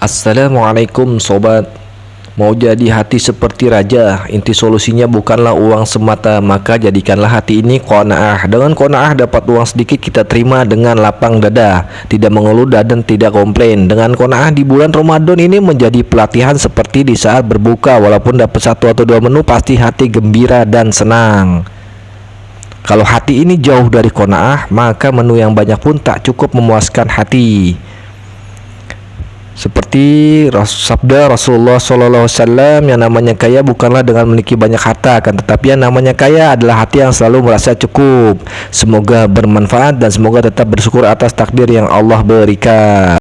Assalamualaikum sobat. Mau jadi hati seperti raja Inti solusinya bukanlah uang semata Maka jadikanlah hati ini kona'ah Dengan kona'ah dapat uang sedikit kita terima dengan lapang dada Tidak mengeluh dan tidak komplain. Dengan kona'ah di bulan Ramadan ini menjadi pelatihan seperti di saat berbuka Walaupun dapat satu atau dua menu pasti hati gembira dan senang. Kalau hati ini jauh dari kona'ah Maka menu yang banyak pun tak cukup memuaskan hati seperti sabda Rasulullah SAW yang namanya kaya bukanlah dengan memiliki banyak harta, kan tetapi yang namanya kaya adalah hati yang selalu merasa cukup. Semoga bermanfaat dan semoga tetap bersyukur atas takdir yang Allah berikan.